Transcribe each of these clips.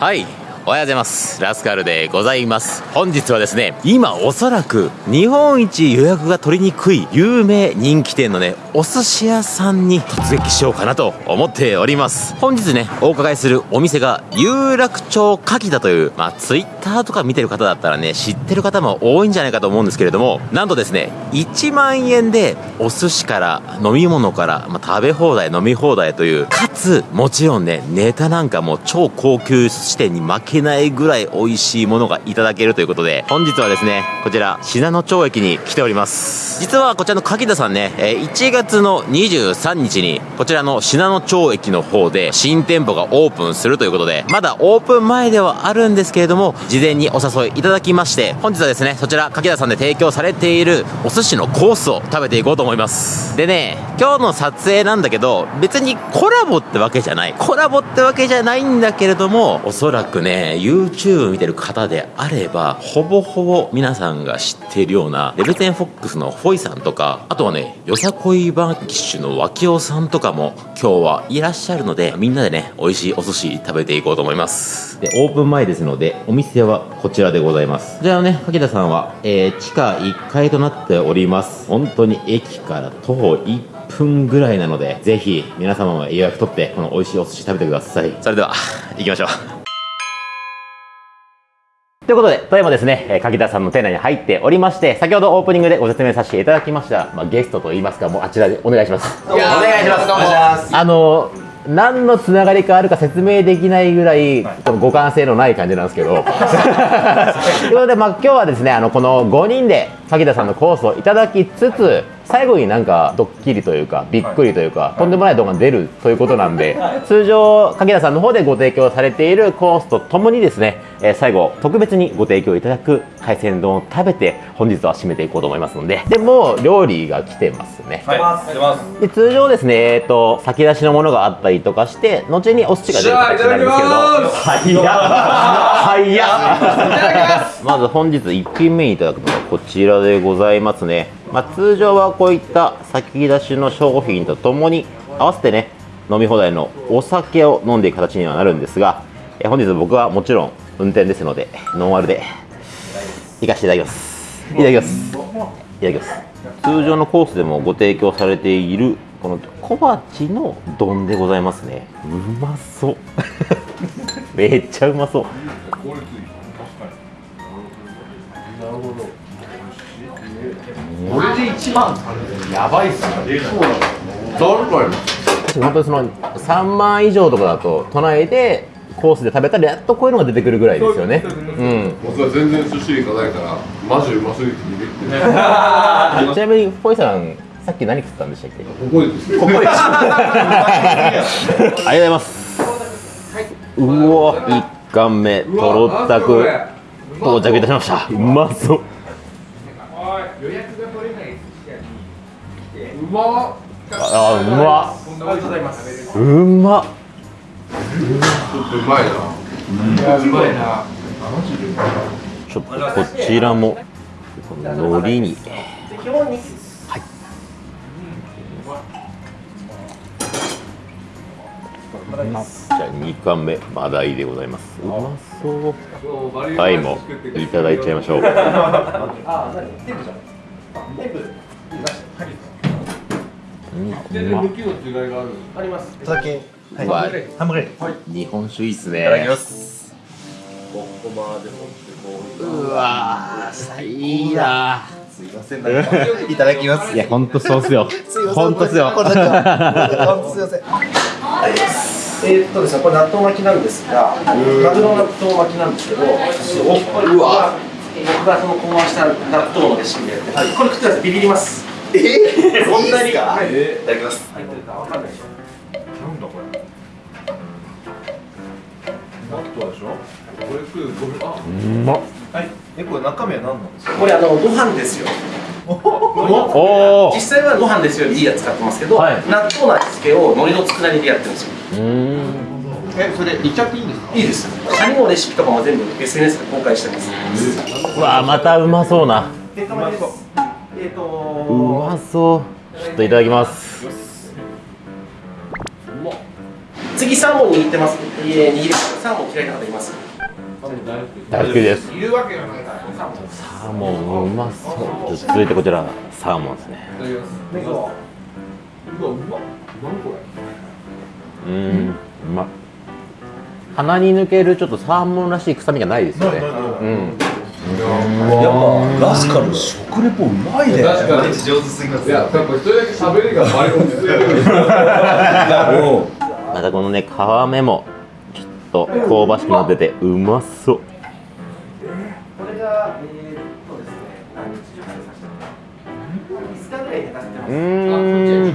はい。おはようございます。ラスカルでございます。本日はですね今おそらく日本一予約が取りにくい有名人気店のねお寿司屋さんに突撃しようかなと思っております。本日ねお伺いするお店が有楽町牡蠣だというまあ twitter とか見てる方だったらね知ってる方も多いんじゃないかと思うんですけれどもなんとですね1万円でお寿司から飲み物から、まあ、食べ放題飲み放題というかつもちろんねネタなんかも超高級寿司店に負けないぐらい美味しいものがいただけるということで本日はですねこちら信濃町駅に来ております。実はこちらの柿田さんねえ1月の23日にこちらの信濃町駅の方で新店舗がオープンするということでまだオープン前ではあるんですけれども事前にお誘いいただきまして本日はですねそちら柿田さんで提供されているお寿司のコースを食べていこうと思います。でね今日の撮影なんだけど別にコラボってわけじゃない。コラボってわけじゃないんだけれどもおそらくね YouTube 見てる方であればほぼほぼ皆さんが知っているようなレベテンフォックスのフォイさんとかあとはねよさこいバンキッシュの脇尾さんとかも今日はいらっしゃるのでみんなでね美味しいお寿司食べていこうと思います。でオープン前ですのでお店はこちらでございます。こちらのね柿田さんは、えー地下1階となっております。本当に駅から徒歩1分ぐらいなのでぜひ皆様も予約取ってこの美味しいお寿司食べてくださいそれでは行きましょうということで、ただいまですね、えー柿田さんの店内に入っておりまして、先ほどオープニングでご説明させていただきました、まあ、ゲストといいますか、もうあちらでお願いします。お願いします。あの何のつながりかあるか説明できないぐらい、この互換性のない感じなんですけど。ということで、まあ、今日はですね、あのこの5人で柿田さんのコースをいただきつつ、最後になんかドッキリというか、びっくりというか、とんでもない動画が出るということなんで、通常、柿田さんの方でご提供されているコースとともにですね、えー最後、特別にご提供いただく海鮮丼を食べて、本日は締めていこうと思いますので、でも、料理が来てますね。はい、出ます。で通常ですね、えっと先出しのものがあったりとかして後にお寿司が出る形になるんですけどます。早っ。早っ。まず本日1品目にいただくのがこちらでございますね、まあ、通常はこういった先出しの商品とともに合わせてね飲み放題のお酒を飲んでいく形にはなるんですがえ本日僕はもちろん運転ですのでノンアルで行かせていただきます。いただきます。いただきます。通常のコースでもご提供されているこの小鉢の丼でございますね。うまそう。めっちゃうまそう。1万やばいっすね。そうなの。誰かよ。本当にその3万以上とかだと都内でコースで食べたらやっとこういうのが出てくるぐらいですよね。うん。僕は全然寿司行かないからマジうますぎてビビってる ちなみにポイさんさっき何食ったんでしたっけ？ここでです。ねここです。ありがとうございます。うわ一貫目とろったく到着いたしました。うまそうまあうまっうます。うまっちょっとうまいな。いや、うまい。な。ちょっとこちらもこの海苔に。はい。じゃあ2貫目マダイでございます。うまそう。はいもいただいちゃいましょう。うんうまっ向きの違いがあるあります。お酒うわハンバーグ日本酒いいっすね。いただきます。ここまで持ってこうわーいいな。すいません。なんかいただきます。いや本当そうっすよ。すいません。本当っすよ。これすいませんえーっとですね、これ納豆巻きなんですが、マグロ納豆巻きなんですけど、うわ。僕がその考案した納豆のレシピで、これ食ってください、ビビります。えー、そんなに？かはいいただきます。入ってるかわかんない。でしょ。なんだこれ。納豆でしょこれ食う？これあう。まっはいえこれ中身は何なんですか？これあのご飯ですよ。おお実際はご飯ですよいいやつ使ってますけど、はい。納豆の味付けを海苔の佃煮でやってるんですよ。うーん。えそれいっちゃっていいんですか？いいです。カニのレシピとかも全部 SNS で公開してます。うわまたうまそうな。えっと、えっと、うまそう。ちょっといただきます。次サーモン握ってます。えー握りますサーモン嫌いな方います。大好きです。いるわけがないサーモン。サーモンうまそう。続いてこちらサーモンですね。どうんうまっ鼻に抜けるちょっとサーモンらしい臭みがないですよね。うんやっぱラスカル食レポうまいね。確かに上手すぎますいややっぱ一人だけ喋りがバリ落ち着いてるまたこのね皮目もちょっと香ばしくなっててうまそう。これがえーっとですね何日熟成させう5日ぐらい寝かせてますうーん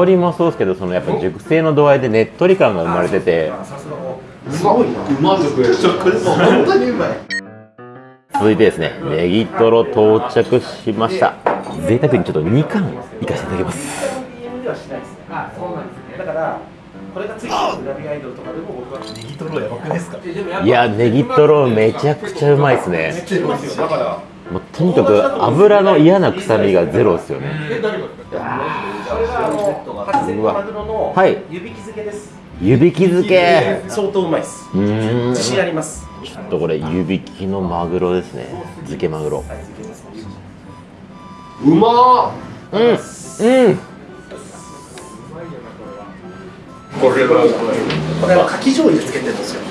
香りもそうですけどそのやっぱ熟成の度合いでねっとり感が生まれてて。すごいな。うま食える本当にうまい続いてですねネギトロ到着しました。贅沢にちょっと2貫いかせていただきます。BM ではしないですねあそうなんですね。だからこれがついてるグラビアアイドルとかでも僕は。ネギトロやばくないですか？いやネギトロめちゃくちゃうまいですね。だからもうとにかく油の嫌な臭みがゼロですよね。これがあの初セットマグロのはい。湯引き漬けです。湯引き漬け。相当うまいです自ち信ありますとこれ湯引きのマグロですね。漬けマグロ。うまっ！うんうん。これは。これはかき醤油で漬けてるんですよ。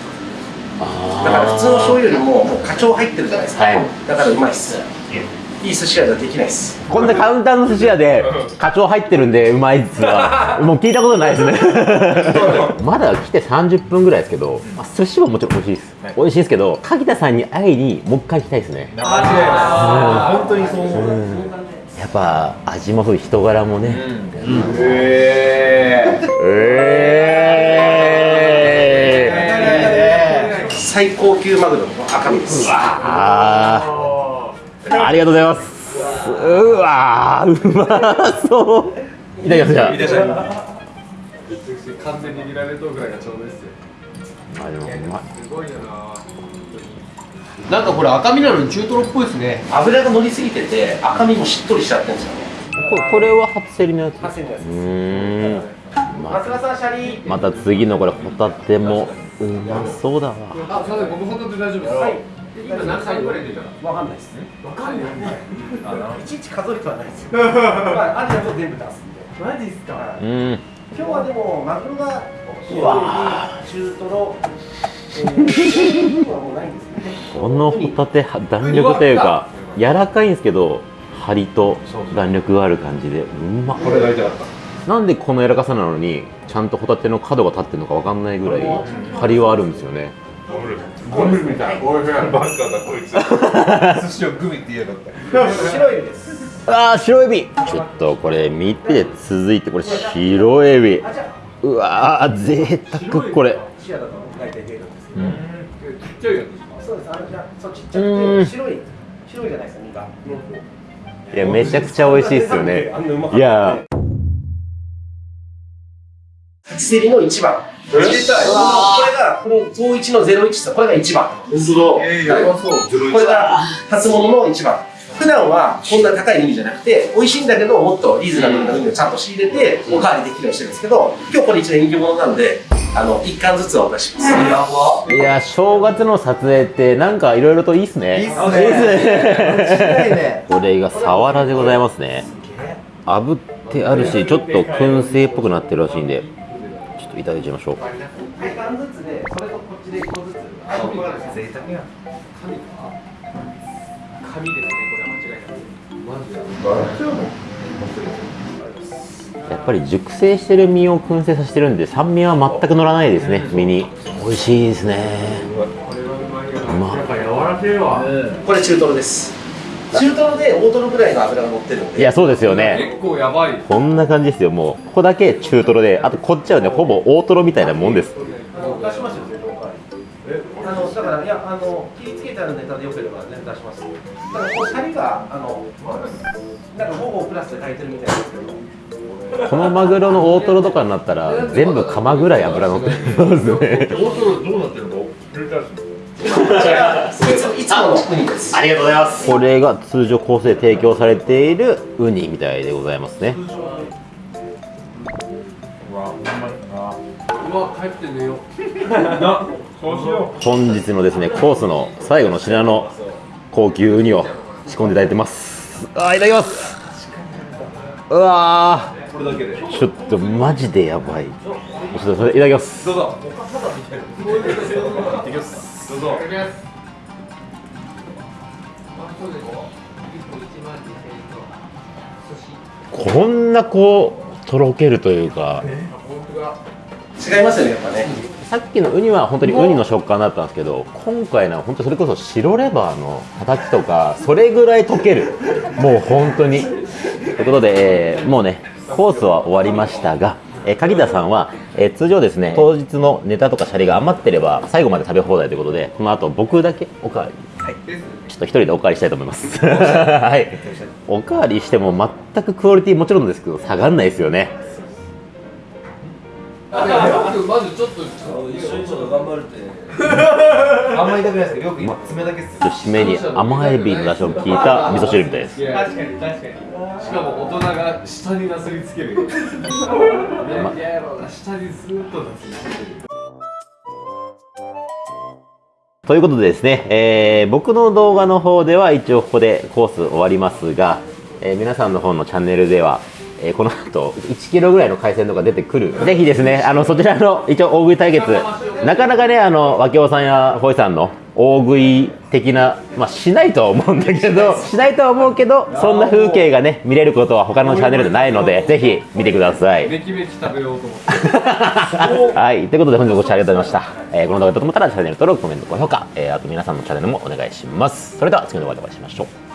だから普通の醤油よりももう花鳥入ってるじゃないですか、はい。だからうまいっすいい寿司屋じゃできないっす。こんなカウンターの寿司屋で課長入ってるんでうまいっすは もう聞いたことないですね。まだ来て30分ぐらいですけどあ寿司ももちろん美味しいです、美味しいですけど柿田さんに会いにもう一回行きたいですね。間違いない。本当にそう思う。やっぱ味もそう人柄もね、ええー、最高級マグロの赤身です。あーありがとうございます。うわーうまそう。いただきますじゃあ。ー、完全に見られとるぐらいがちょうどいいっすよあでもうまい。すごいよななんかこれ赤身なのに中トロっぽいですね。油が乗りすぎてて赤身もしっとりしちゃってるんですよ。ねここれは初競りのやつ。初競りのやつうーん。ま松田さんシャリまた次のこれホタテもうまそうだわ。あ、すいません、僕ホタテ大丈夫です。はい今何回ぐらい出たわかんないですね。わかんない。いちいち数えてはないですよ。まあアジアと全部出すんで。マジっすか？うーん。今日はでもマグロが中トロえー今日はもうないんですよねこのホタテは弾力というか柔らかいんですけど張りと弾力がある感じでうまっ。これが痛かったなんでこの柔らかさなのにちゃんとホタテの角が立ってるのかわかんないぐらい張りはあるんですよねゴミみたい。おい。しいバカだこいつ。寿司をグミって言いやがった白エビです。あー白エビ。ちょっとこれ見て続いてこれ白エビ。うわー贅沢これ。シアだと大体出るん。ですけど、ちっちゃいやつそうです。あのじゃあそうちっちゃくうんて白い白いじゃないですか身が。いやめちゃくちゃ美味しいですよね。いや初競りの1番。これがこの統一の01ですこれが1番。本当だ。えー、やばそう。これが初物の1番。普段はこんな高いウニじゃなくて美味しいんだけどもっとリーズナブルなウニをちゃんと仕入れておかわりできるようにしてるんですけど今日これ一年人気者なのであの1貫ずつお出しします。いや正月の撮影ってなんかいろいろといいっすね。いいっすね。いいっすね。間違いね。これがサワラでございますね。炙ってあるしちょっと燻製っぽくなってるらしいんでといただいちゃいましょう。1貫ずつでそれとこっちで1個ずつあのこれがですね贅沢や紙ですねこれは間違いないやっぱり熟成してる身を燻製させてるんで酸味は全く乗らないですね身に。美味しいですね。うまっやっぱ柔らけえわ。これ中トロです中トロで大トロぐらいの脂が乗ってるんでいやそうですよね結構やばいこんな感じですよもうここだけ中トロであとこっちはねほぼ大トロみたいなもんです。あの、だから、いや、あの、気付けてあるネタでよければ、全然出しますよ。だから、こう、シャリが、あの。なんか、ほぼプラスで炊いてるみたいですけど。このマグロの大トロとかになったら全部釜ぐらい脂乗ってますね大トロどうなってるの？いつも、いつものウニです。りがとうございますこれが通常コースで提供されているウニみたいでございますね。うわほんまになうわ帰って寝よ。う本日のですねコースの最後の品の高級ウニを仕込んでいただいてます。あーいただきます。うわー。これだけでちょっとマジでやばい。ちょっとそれいただきます。どうぞどうぞ。こんなこうとろけるというか。違いますよねやっぱね。さっきのウニは本当にウニの食感だったんですけど今回のは本当それこそ白レバーのたたきとかそれぐらい溶ける。もう本当に。ということで、えーもうねコースは終わりましたが、えー柿田さんは、えー通常ですね当日のネタとかシャリが余ってれば最後まで食べ放題ということでこの後僕だけおかわり。ちょっと一人でおかわりしたいと思います。はい。おかわり。しても全くクオリティもちろんですけど下がんないですよねあでも僕まずちょっと一緒にちょっと頑張るってあんまり痛くないですけどよく爪だけっすちょっと締めに甘エビの出汁を効いた味噌汁みたいです。確かに確かに。しかも大人が下になすりつける。ね嫌やろな下にずーっとなす。りつけるということでですね、えー僕の動画の方では一応ここでコース終わりますが、えー皆さんの方のチャンネルでは、えーこの後1キロぐらいの海鮮とか出てくるぜひですねあのそちらの一応大食い対決なかなかねあの脇尾さんやホイさんの大食い的なまあしないとは思うんだけどしないとは思うけどそんな風景がね見れることは他のチャンネルでないのでぜひ見てください はい、ということで本日もご視聴ありがとうございました。えーこの動画だと思ったらチャンネル登録、コメント、高評価、えーあと皆さんのチャンネルもお願いします。それでは次の動画でお会いしましょう。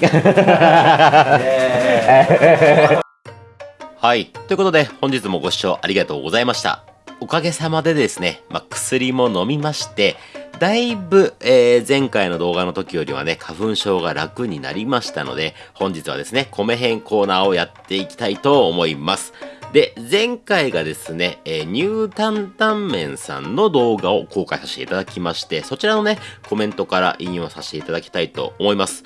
はい、ということで本日もご視聴ありがとうございました。おかげさまでですね、まあ、薬も飲みまして、だいぶ、えー前回の動画の時よりはね、花粉症が楽になりましたので、本日はですね、米編コーナーをやっていきたいと思います。で、前回がですね、えーニュータンタンメンさんの動画を公開させていただきまして、そちらのね、コメントから引用させていただきたいと思います。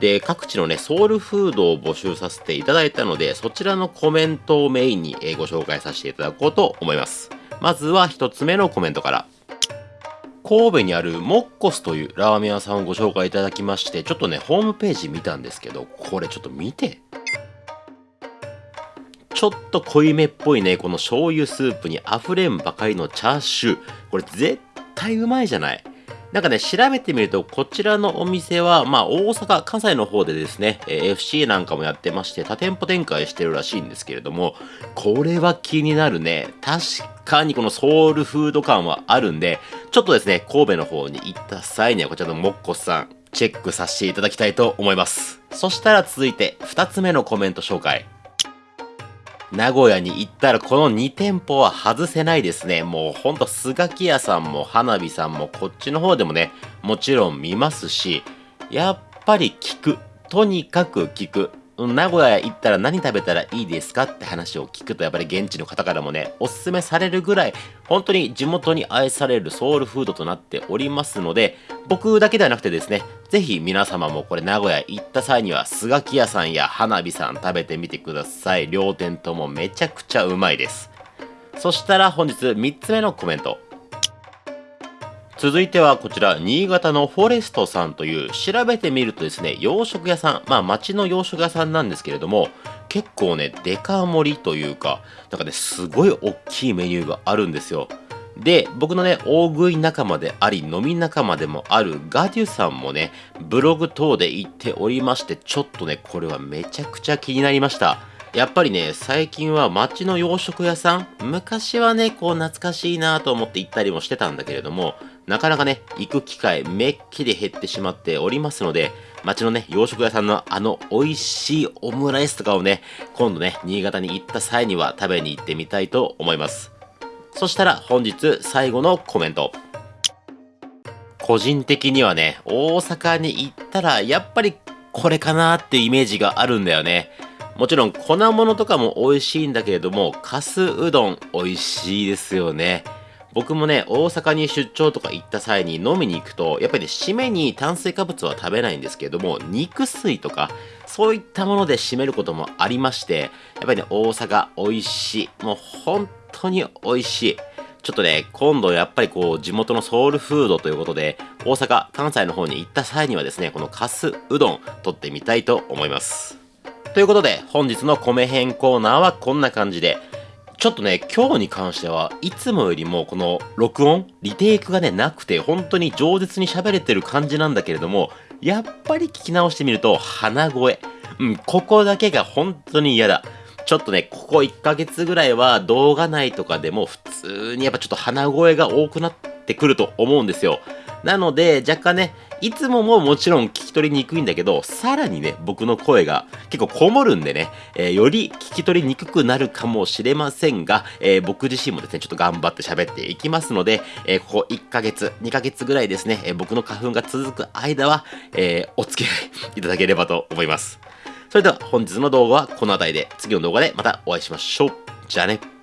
で、各地のね、ソウルフードを募集させていただいたので、そちらのコメントをメインにご紹介させていただこうと思います。まずは一つ目のコメントから。神戸にあるモッコスというラーメン屋さんをご紹介いただきまして、ちょっとね、ホームページ見たんですけど、これちょっと見て。ちょっと濃いめっぽいね、この醤油スープに溢れんばかりのチャーシュー。これ絶対うまいじゃない。なんかね、調べてみると、こちらのお店は、まあ、大阪、関西の方でですね、えー FC なんかもやってまして、多店舗展開してるらしいんですけれども、これは気になるね。確かにこのソウルフード感はあるんで、ちょっとですね、神戸の方に行った際には、こちらのモッコスさん、チェックさせていただきたいと思います。そしたら続いて、2つ目のコメント紹介。名古屋に行ったらこの2店舗は外せないですね。もうほんとスガキ屋さんも花火さんもこっちの方でもね、もちろん見ますし、やっぱり聞く。とにかく聞く。名古屋行ったら何食べたらいいですかって話を聞くとやっぱり現地の方からもね、おすすめされるぐらい本当に地元に愛されるソウルフードとなっておりますので、僕だけではなくてですね、ぜひ皆様もこれ名古屋行った際には、スガキ屋さんや花火さん食べてみてください。両店ともめちゃくちゃうまいです。そしたら本日3つ目のコメント。続いてはこちら、新潟のフォレストさんという、調べてみるとですね、洋食屋さん、まあ町の洋食屋さんなんですけれども、結構ね、デカ盛りというか、なんかね、すごい大きいメニューがあるんですよ。で、僕のね、大食い仲間であり、飲み仲間でもあるガデュさんもね、ブログ等で言っておりまして、ちょっとね、これはめちゃくちゃ気になりました。やっぱりね、最近は街の洋食屋さん、昔はね、こう懐かしいなと思って行ったりもしてたんだけれども、なかなかね、行く機会めっきり減ってしまっておりますので、街のね、洋食屋さんのあの美味しいオムライスとかをね、今度ね、新潟に行った際には食べに行ってみたいと思います。そしたら本日最後のコメント。個人的にはね、大阪に行ったらやっぱりこれかなっていうイメージがあるんだよね。もちろん粉物とかも美味しいんだけれども、かすうどん美味しいですよね。僕もね、大阪に出張とか行った際に飲みに行くと、やっぱりね、締めに炭水化物は食べないんですけれども、肉水とか、そういったもので締めることもありまして、やっぱりね、大阪美味しい。もう本当に美味しい。ちょっとね、今度やっぱりこう、地元のソウルフードということで、大阪、関西の方に行った際にはですね、このカスうどん、取ってみたいと思います。ということで、本日の米編コーナーはこんな感じで、ちょっとね、今日に関してはいつもよりもこの録音、リテイクがね、なくて、本当に饒舌に喋れてる感じなんだけれども、やっぱり聞き直してみると、鼻声。うん、ここだけが本当に嫌だ。ちょっとね、ここ1ヶ月ぐらいは動画内とかでも普通にやっぱちょっと鼻声が多くなってくると思うんですよ。なので、若干ね、いつもももちろん聞き取りにくいんだけど、さらにね、僕の声が結構こもるんでね、えーより聞き取りにくくなるかもしれませんが、えー僕自身もですね、ちょっと頑張って喋っていきますので、えーここ1ヶ月、2ヶ月ぐらいですね、え僕の花粉が続く間は、えお付き合いいただければと思います。それでは本日の動画はこの辺りで、次の動画でまたお会いしましょう。じゃあね。